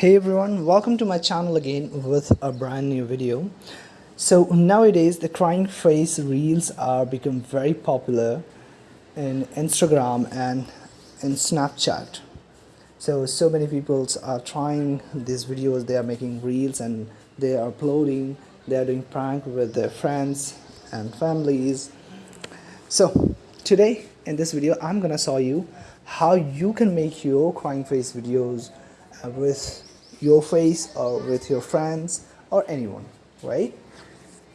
hey everyone welcome to my channel again with a brand new video. So nowadays the crying face reels are become very popular in instagram and in snapchat. So so many people are trying these videos. They are making reels and they are uploading. They are doing prank with their friends and families. So today in this video i'm gonna show you how you can make your crying face videos uh, with your face or with your friends or anyone right?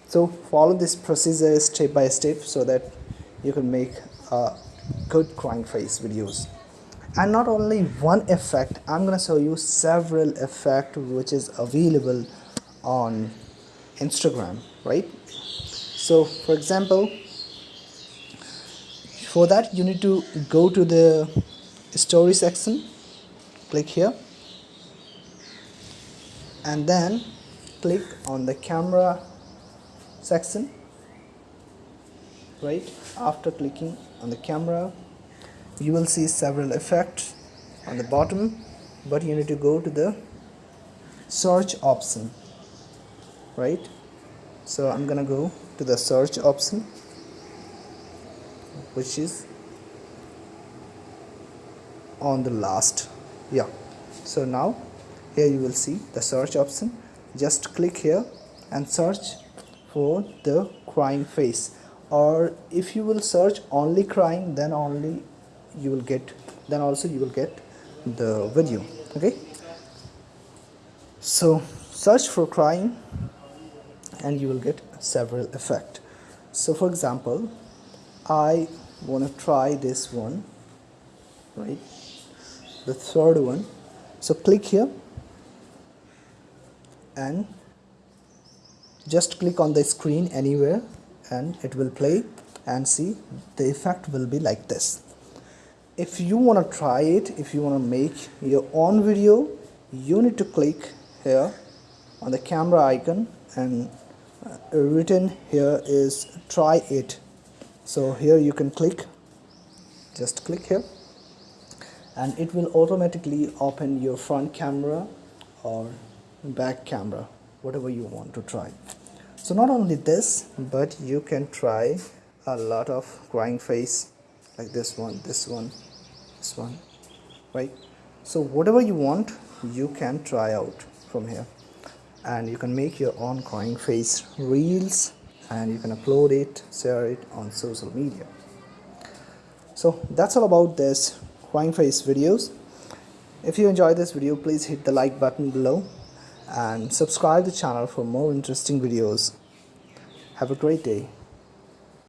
So follow this procedure step by step so that you can make a good crying face videos. And not only one effect i'm gonna show you several effect which is available on instagram right? So for example for that you need to go to the story section click here and then click on the camera section right? After clicking on the camera you will see several effects on the bottom but you need to go to the search option right? So I'm gonna go to the search option which is on the last. Yeah. So now here you will see the search option. Just click here and search for the crying face. Or if you will search only crying then only you will get then also you will get the video. Okay? So search for crying and you will get several effect. So for example I want to try this one. Right? The third one. So click here and just click on the screen anywhere and it will play and see the effect will be like this. If you want to try it if you want to make your own video you need to click here on the camera icon and uh, written here is try it. So here you can click just click here and it will automatically open your front camera or back camera whatever you want to try. So not only this but you can try a lot of crying face like this one this one this one right? So whatever you want you can try out from here. And you can make your own crying face reels and you can upload it share it on social media. So that's all about this crying face videos. If you enjoyed this video please hit the like button below and subscribe the channel for more interesting videos. Have a great day